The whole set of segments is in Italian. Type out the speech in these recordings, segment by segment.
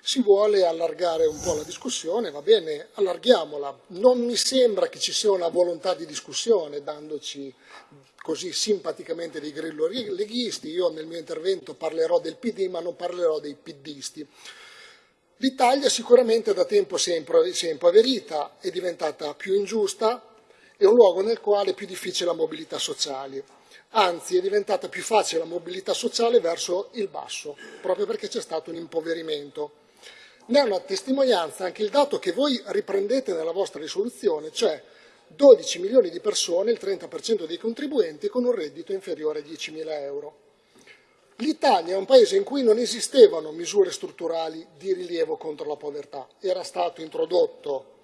si vuole allargare un po' la discussione, va bene, allarghiamola. Non mi sembra che ci sia una volontà di discussione, dandoci così simpaticamente dei grillo leghisti. Io nel mio intervento parlerò del PD, ma non parlerò dei PDisti. L'Italia sicuramente da tempo si è impoverita, è diventata più ingiusta, è un luogo nel quale è più difficile la mobilità sociale. Anzi, è diventata più facile la mobilità sociale verso il basso, proprio perché c'è stato un impoverimento. Ne è una testimonianza anche il dato che voi riprendete nella vostra risoluzione, cioè 12 milioni di persone, il 30% dei contribuenti, con un reddito inferiore a 10.000 euro. L'Italia è un paese in cui non esistevano misure strutturali di rilievo contro la povertà. Era stato introdotto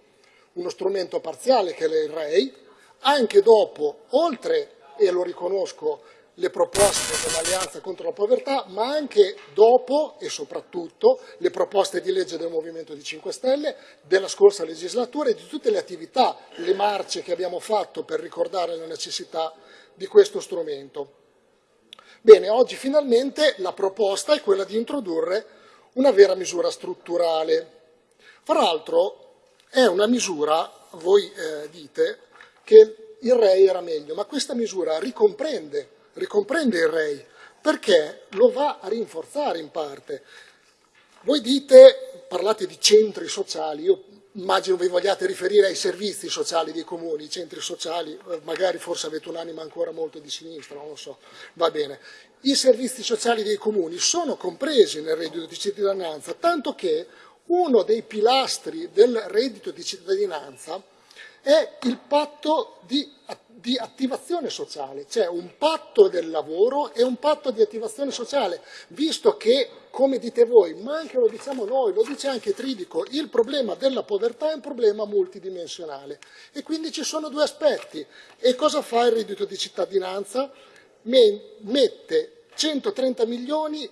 uno strumento parziale che è il REI, anche dopo, oltre, e lo riconosco, le proposte dell'Alleanza contro la povertà, ma anche dopo e soprattutto le proposte di legge del Movimento di 5 Stelle della scorsa legislatura e di tutte le attività, le marce che abbiamo fatto per ricordare la necessità di questo strumento. Bene, oggi finalmente la proposta è quella di introdurre una vera misura strutturale. Fra l'altro è una misura, voi eh, dite, che il REI era meglio, ma questa misura ricomprende ricomprende il REI, perché lo va a rinforzare in parte. Voi dite, parlate di centri sociali, io immagino vi vogliate riferire ai servizi sociali dei comuni, i centri sociali, eh, magari forse avete un'anima ancora molto di sinistra, non lo so, va bene. I servizi sociali dei comuni sono compresi nel reddito di cittadinanza, tanto che uno dei pilastri del reddito di cittadinanza è il patto di, di, attivazione sociale, cioè un patto del lavoro e un patto di attivazione sociale, visto che, come dite voi, ma anche lo diciamo noi, lo dice anche Tridico, il problema della povertà è un problema multidimensionale e quindi ci sono due aspetti. E cosa fa il reddito di cittadinanza? Mette 130 milioni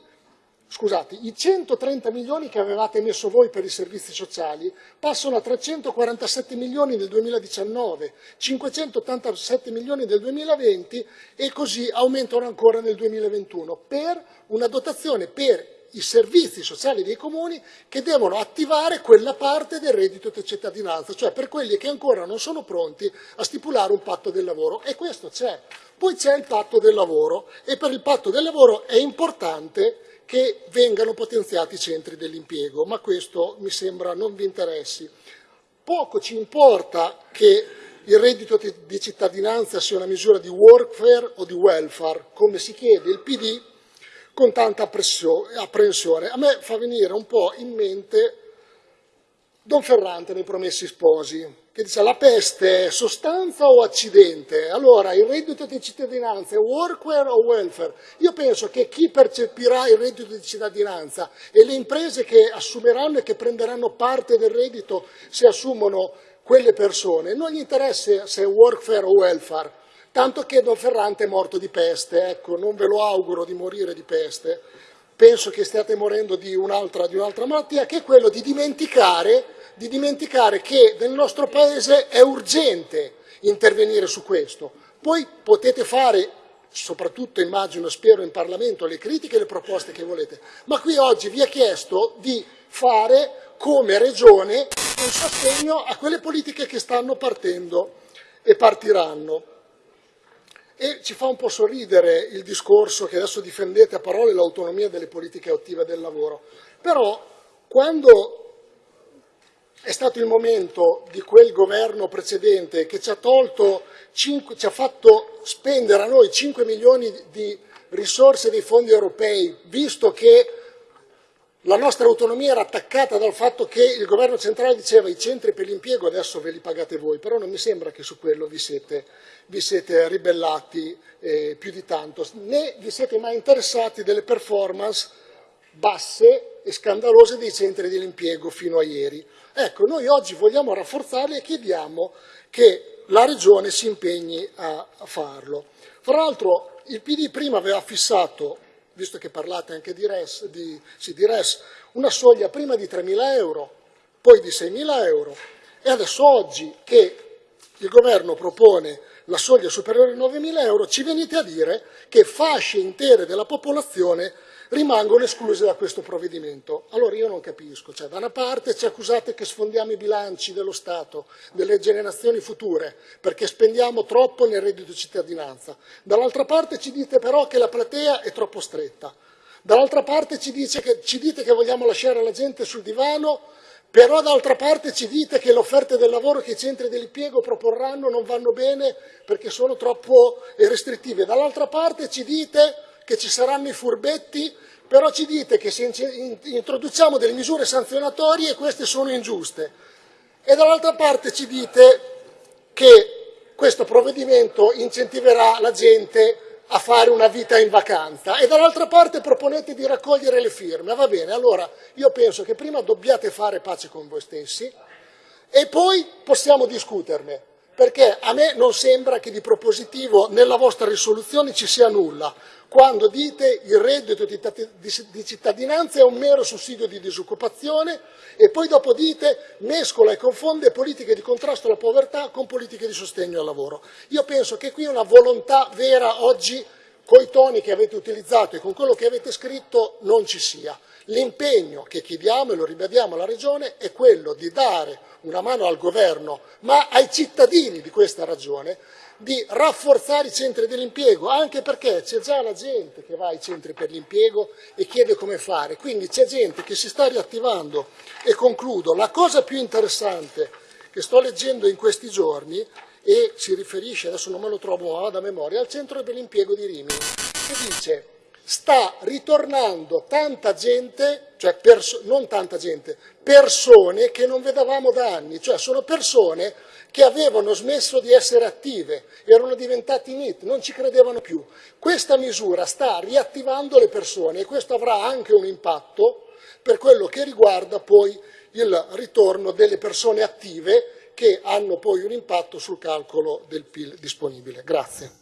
scusate, i 130 milioni che avevate messo voi per i servizi sociali passano a 347 milioni nel 2019, 587 milioni nel 2020 e così aumentano ancora nel 2021 per una dotazione per i servizi sociali dei comuni che devono attivare quella parte del reddito di cittadinanza, cioè per quelli che ancora non sono pronti a stipulare un patto del lavoro. E questo c'è. Poi c'è il patto del lavoro e per il patto del lavoro è importante che vengano potenziati i centri dell'impiego, ma questo mi sembra non vi interessi. Poco ci importa che il reddito di cittadinanza sia una misura di workfare o di welfare, come si chiede il PD con tanta apprensione. A me fa venire un po' in mente Don Ferrante nei Promessi Sposi, che dice la peste è sostanza o accidente? Allora, il reddito di cittadinanza è workwear o welfare? Io penso che chi percepirà il reddito di cittadinanza e le imprese che assumeranno e che prenderanno parte del reddito se assumono quelle persone, non gli interessa se è workfare o welfare, tanto che Don Ferrante è morto di peste, ecco, non ve lo auguro di morire di peste, penso che stiate morendo di un'altra, un malattia, che è quello di dimenticare di dimenticare che nel nostro Paese è urgente intervenire su questo. Poi potete fare, soprattutto immagino, spero in Parlamento, le critiche e le proposte che volete, ma qui oggi vi è chiesto di fare come Regione un sostegno a quelle politiche che stanno partendo e partiranno. E ci fa un po' sorridere il discorso che adesso difendete a parole l'autonomia delle politiche attive del lavoro, però quando è stato il momento di quel governo precedente che ci ha, tolto 5, ci ha fatto spendere a noi 5 milioni di risorse dei fondi europei, visto che la nostra autonomia era attaccata dal fatto che il governo centrale diceva i centri per l'impiego adesso ve li pagate voi, però non mi sembra che su quello vi siete, vi siete ribellati eh, più di tanto, né vi siete mai interessati delle performance basse e scandalose dei centri dell'impiego fino a ieri. Ecco, noi oggi vogliamo rafforzarli e chiediamo che la Regione si impegni a farlo. Fra l'altro il PD prima aveva fissato, visto che parlate anche di RES, di, sì, di RES una soglia prima di 3.000 euro, poi di 6.000 euro e adesso oggi che il governo propone la soglia superiore ai 9.000 euro ci venite a dire che fasce intere della popolazione rimangono escluse da questo provvedimento. Allora io non capisco, cioè da una parte ci accusate che sfondiamo i bilanci dello Stato, delle generazioni future, perché spendiamo troppo nel reddito di cittadinanza, dall'altra parte ci dite però che la platea è troppo stretta, dall'altra parte ci, che, ci dite che vogliamo lasciare la gente sul divano però d'altra parte ci dite che le offerte del lavoro che i centri dell'impiego proporranno non vanno bene perché sono troppo restrittive. Dall'altra parte ci dite che ci saranno i furbetti, però ci dite che se introduciamo delle misure sanzionatorie queste sono ingiuste. E dall'altra parte ci dite che questo provvedimento incentiverà la gente a fare una vita in vacanza e dall'altra parte proponete di raccogliere le firme. Va bene, allora io penso che prima dobbiate fare pace con voi stessi e poi possiamo discuterne, perché a me non sembra che di propositivo nella vostra risoluzione ci sia nulla, quando dite il reddito di cittadinanza è un mero sussidio di disoccupazione e poi dopo dite mescola e confonde politiche di contrasto alla povertà con politiche di sostegno al lavoro. Io penso che qui una volontà vera oggi con i toni che avete utilizzato e con quello che avete scritto non ci sia. L'impegno che chiediamo e lo ribadiamo alla Regione è quello di dare una mano al Governo, ma ai cittadini di questa Regione, di rafforzare i centri dell'impiego, anche perché c'è già la gente che va ai centri per l'impiego e chiede come fare, quindi c'è gente che si sta riattivando. E concludo, la cosa più interessante che sto leggendo in questi giorni e si riferisce, adesso non me lo trovo da memoria, al centro per l'impiego di Rimini, che dice sta ritornando tanta gente, cioè non tanta gente, persone che non vedevamo da anni, cioè sono persone che avevano smesso di essere attive, erano diventati NIT, non ci credevano più. Questa misura sta riattivando le persone e questo avrà anche un impatto per quello che riguarda poi il ritorno delle persone attive che hanno poi un impatto sul calcolo del PIL disponibile. Grazie.